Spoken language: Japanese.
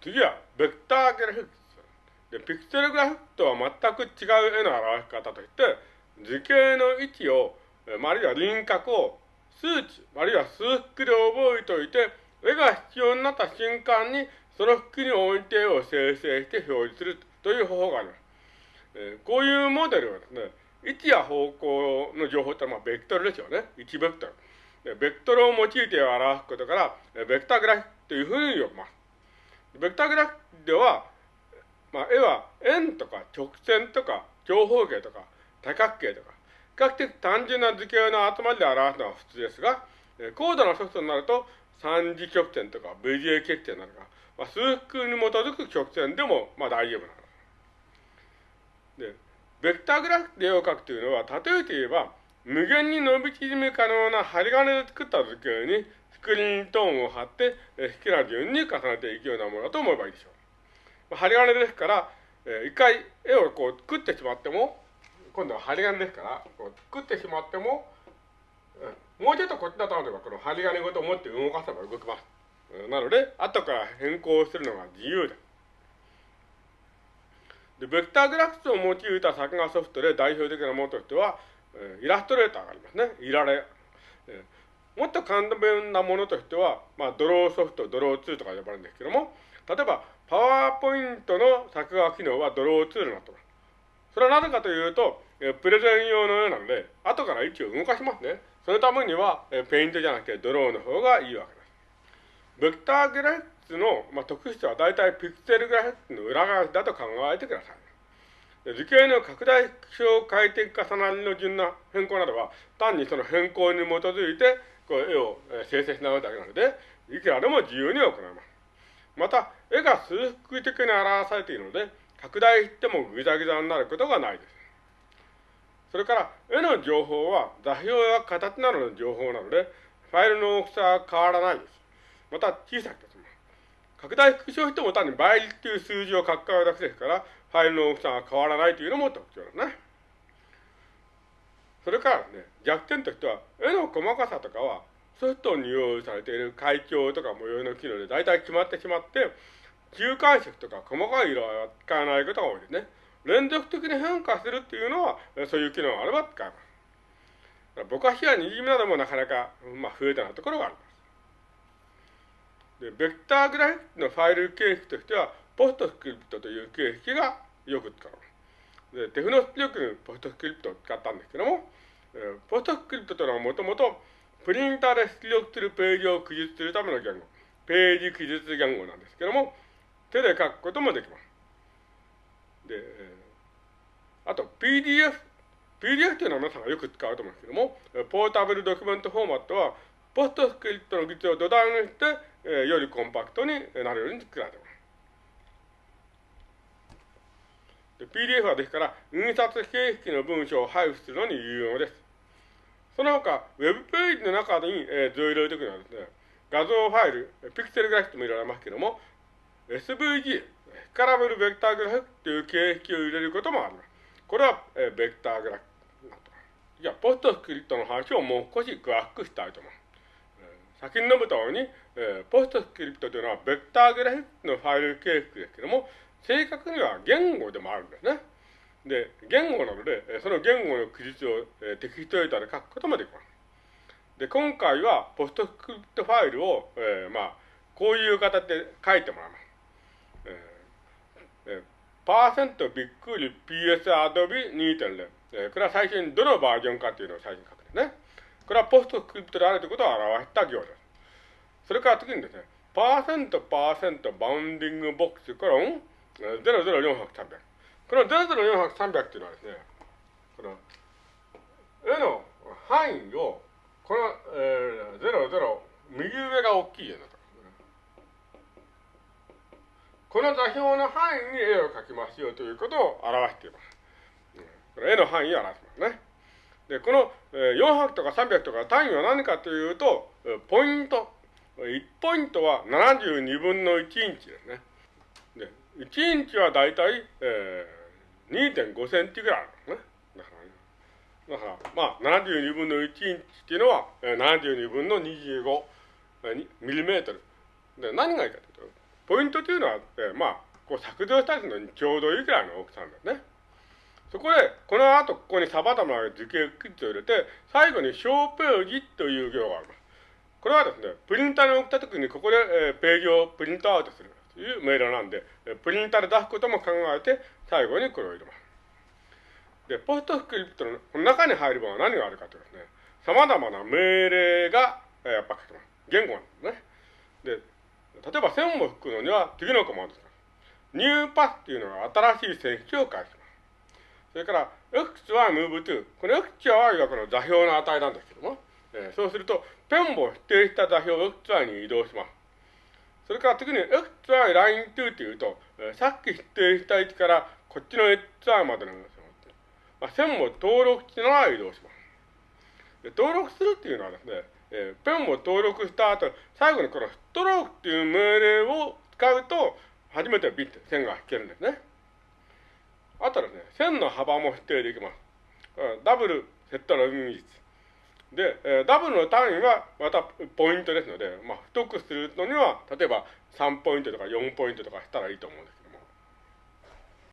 次は、ベクターグラフィックス。で、ピクセルグラフィックとは全く違う絵の表し方として、図形の位置を、あるいは輪郭を数値、あるいは数式で覚えておいて、絵が必要になった瞬間に、その式に置いて絵を生成して表示するという方法があります。えー、こういうモデルはですね、位置や方向の情報ってのは、まあ、ベクトルですよね。1ベクトル。ベクトルを用いて表すことから、ベクターグラフィックというふうに呼びます。ベクターグラフでは、まあ、絵は円とか直線とか長方形とか多角形とか、比較的単純な図形の集まりで表すのは普通ですが、高度なソフトになると三次曲線とか VJ 曲線なのか、まあ、数式に基づく曲線でもまあ大丈夫なの。で、ベクターグラフで絵を描くというのは、例えて言えば、無限に伸び縮み可能な針金で作った図形にスクリーントーンを貼って、え好きな順に重ねていくようなものだと思えばいいでしょう。針金ですから、え一回絵をこう作ってしまっても、今度は針金ですから、こう作ってしまっても、うん、もうちょっとこっちだと思えば、この針金ごと持って動かせば動きます。なので、後から変更するのが自由です。で、ベクターグラフィックスを用いた作画ソフトで代表的なものとしては、えイラストレーターがありますね。いられ。えもっと簡単なものとしては、まあ、ドローソフト、ドロー2とか呼ばれるんですけども、例えば、パワーポイントの作画機能はドロー2になってます。それはなぜかというと、えプレゼン用のようなので、後から位置を動かしますね。そのためには、えペイントじゃなくてドローの方がいいわけです。ベクターグラフィックスの、まあ、特質は大体ピクセルグラフィックスの裏側だと考えてください。図形の拡大縮小回転重なりの順な変更などは、単にその変更に基づいて、こう絵を生成し直すだけなので、いくらでも自由に行います。また、絵が数式的に表されているので、拡大してもぐざぐざになることがないです。それから、絵の情報は座標や形などの情報なので、ファイルの大きさは変わらないです。また、小さくて拡大縮小しても単に倍率という数字を書き換えるだけですから、ファイルの大きさが変わらないというのも特徴ですね。それからね、弱点としては、絵の細かさとかは、ソフトに用意されている階調とか模様の機能で大体決まってしまって、中間色とか細かい色は使わないことが多いですね。連続的に変化するっていうのは、そういう機能があれば使えます。ぼかしやにじみなどもなかなか、まあ、増えたなところがあります。で、ベクターグラフィックのファイル形式としては、ポストスクリプトという形式がよく使われます。で、テフノスピ力のポストスクリプトを使ったんですけども、ポストスクリプトというのはもともと、プリンターで出力するページを記述するための言語、ページ記述言語なんですけども、手で書くこともできます。で、あと PDF、PDF というのは皆さんがよく使うと思うんですけども、ポータブルドキュメントフォーマットは、ポストスクリプトの技術を土台にして、えー、よりコンパクトになるように作られています。PDF はですから、印刷形式の文章を配布するのに有用です。その他、ウェブページの中に、えー、図を入れるときにはですね、画像ファイル、ピクセルグラフィックも入れられますけども、SVG、スカラブルベクターグラフィックという形式を入れることもあります。これは、えー、ベクターグラフィック。じゃあ、ポストスクリプトの話をもう少し詳しくしたいと思います。先に述べたように、えー、ポストスクリプトというのはベクターグラフィックのファイル形式ですけども、正確には言語でもあるんですね。で、言語なので、その言語の記述を、えー、テキストエディターで書くこともできます。で、今回はポストスクリプトファイルを、えー、まあ、こういう形で書いてもらいます。えーえー、パーセントびっくり PS Adobe 2.0。えー、これは最初にどのバージョンかというのを最初に書くんですね。これはポストスクリプトであるということを表した行です。それから次にですね、パーセントパーセントバウンディングボックスコロン00400、300。この00400、300っていうのはですね、この絵の範囲を、この、えー、00、右上が大きい絵だと。この座標の範囲に絵を描きますよということを表しています。これ絵の範囲を表しますね。で、この400とか300とか単位は何かというと、ポイント。1ポイントは72分の1インチですね。1インチはだいたい、えー、2.5センチぐらいあるんですね。だから、だからまあ、72分の1インチっていうのは、72分の25ミリメートル。で、何がいいかというと、ポイントというのは、えー、まあ、こう削除したりするのにちょうどいいくらいの大きさなんだよね。そこで、この後ここに様々な図形クッズを入れて、最後に小ページという行があります。これはですね、プリンターに送った時にここで、えー、ページをプリントアウトするという命令なんで、プリンターで出すことも考えて、最後にこれを入れます。で、ポストスクリプトの中に入るものは何があるかというとですね、様々な命令が、えー、やっぱ書けます。言語なんですね。で、例えば線を引くのには次のコマンドです。ニューパスっていうのが新しい線引きを返します。それから、x は move to。この x はこの座標の値なんですけども、えー、そうすると、ペンを指定した座標を xy に移動します。それから次に xy line to っていうと、えー、さっき指定した位置からこっちの xy までのまあ、線を登録しながら移動します。で登録するっていうのはですね、えー、ペンを登録した後、最後にこのストロークっていう命令を使うと、初めてビット、線が引けるんですね。あとですね、線の幅も指定できます。ダブルセットのイ率。で、えー、ダブルの単位はまたポイントですので、まあ、太くするのには、例えば3ポイントとか4ポイントとかしたらいいと思うんです